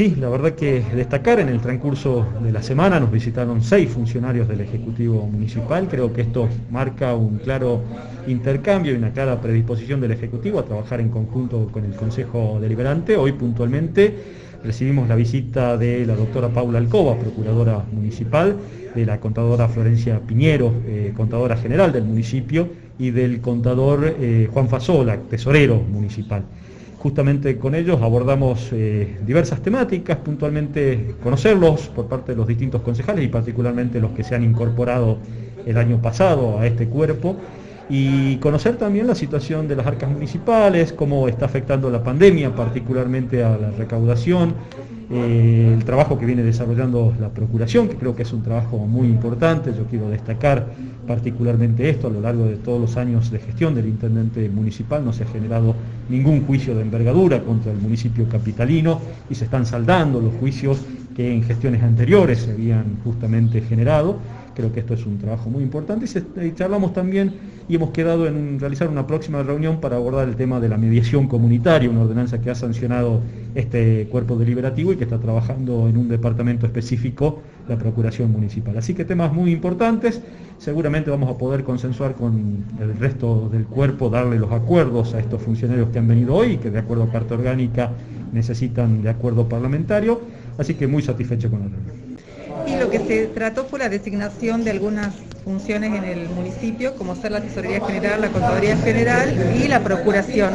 Sí, la verdad que destacar en el transcurso de la semana nos visitaron seis funcionarios del Ejecutivo Municipal. Creo que esto marca un claro intercambio y una clara predisposición del Ejecutivo a trabajar en conjunto con el Consejo Deliberante. Hoy puntualmente recibimos la visita de la doctora Paula Alcoba, Procuradora Municipal, de la contadora Florencia Piñero, eh, contadora general del municipio, y del contador eh, Juan Fasola, tesorero municipal. Justamente con ellos abordamos eh, diversas temáticas, puntualmente conocerlos por parte de los distintos concejales y particularmente los que se han incorporado el año pasado a este cuerpo y conocer también la situación de las arcas municipales, cómo está afectando la pandemia, particularmente a la recaudación, eh, el trabajo que viene desarrollando la Procuración, que creo que es un trabajo muy importante, yo quiero destacar particularmente esto, a lo largo de todos los años de gestión del Intendente Municipal no se ha generado ningún juicio de envergadura contra el municipio capitalino y se están saldando los juicios que en gestiones anteriores se habían justamente generado Creo que esto es un trabajo muy importante y, charlamos también y hemos quedado en realizar una próxima reunión para abordar el tema de la mediación comunitaria, una ordenanza que ha sancionado este cuerpo deliberativo y que está trabajando en un departamento específico, la Procuración Municipal. Así que temas muy importantes, seguramente vamos a poder consensuar con el resto del cuerpo, darle los acuerdos a estos funcionarios que han venido hoy, que de acuerdo a Carta Orgánica necesitan de acuerdo parlamentario, así que muy satisfecho con la reunión. Y lo que se trató fue la designación de algunas funciones en el municipio, como ser la Tesorería General, la Contaduría General y la Procuración.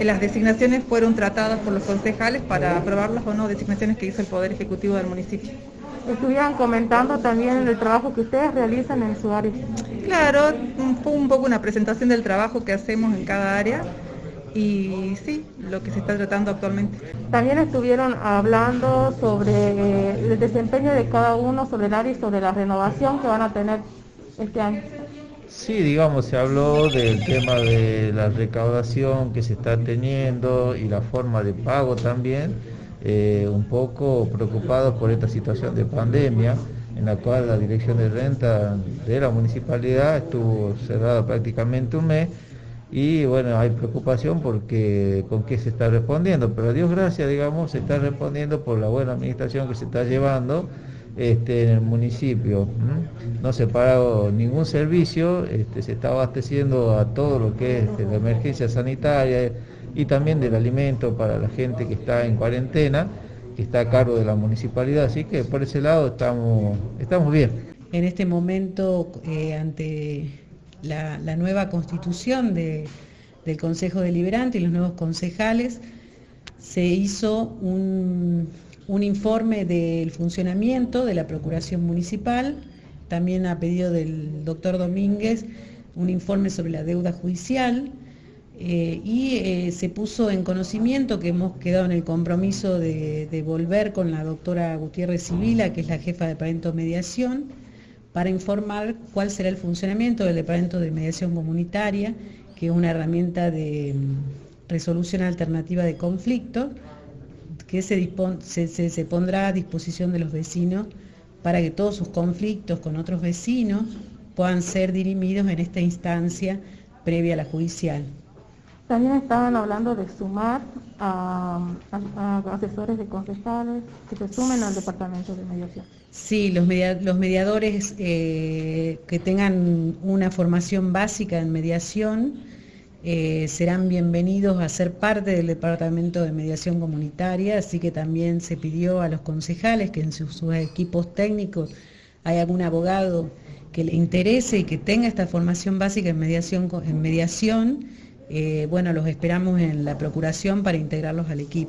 Las designaciones fueron tratadas por los concejales para aprobarlas o no, designaciones que hizo el Poder Ejecutivo del municipio. Estuvieron comentando también el trabajo que ustedes realizan en su área. Claro, fue un poco una presentación del trabajo que hacemos en cada área y sí, lo que se está tratando actualmente. También estuvieron hablando sobre el desempeño de cada uno, sobre el área y sobre la renovación que van a tener este año. Sí, digamos, se habló del tema de la recaudación que se está teniendo y la forma de pago también, eh, un poco preocupados por esta situación de pandemia en la cual la dirección de renta de la municipalidad estuvo cerrada prácticamente un mes y bueno, hay preocupación porque con qué se está respondiendo, pero a Dios gracias, digamos, se está respondiendo por la buena administración que se está llevando este, en el municipio. No se paró ningún servicio, este, se está abasteciendo a todo lo que es la emergencia sanitaria y también del alimento para la gente que está en cuarentena, que está a cargo de la municipalidad, así que por ese lado estamos, estamos bien. En este momento, eh, ante la, nueva constitución del Consejo Deliberante y los nuevos concejales, se hizo un, informe del funcionamiento de la Procuración Municipal, también a pedido del doctor Domínguez, un informe sobre la deuda judicial, eh, y eh, se puso en conocimiento que hemos quedado en el compromiso de, de volver con la doctora Gutiérrez Sibila, que es la jefa de Departamento de Mediación, para informar cuál será el funcionamiento del Departamento de Mediación Comunitaria, que es una herramienta de mm, resolución alternativa de conflictos que se, se, pondrá a disposición de los vecinos para que todos sus conflictos con otros vecinos puedan ser dirimidos en esta instancia previa a la judicial. También estaban hablando de sumar a, asesores de concejales que se sumen al departamento de mediación. Sí, los, mediadores eh, que tengan una formación básica en mediación eh, serán bienvenidos a ser parte del departamento de mediación comunitaria, así que también se pidió a los concejales que en sus, equipos técnicos hay algún abogado que le interese y que tenga esta formación básica en mediación, en mediación eh, bueno, los esperamos en la Procuración para integrarlos al equipo.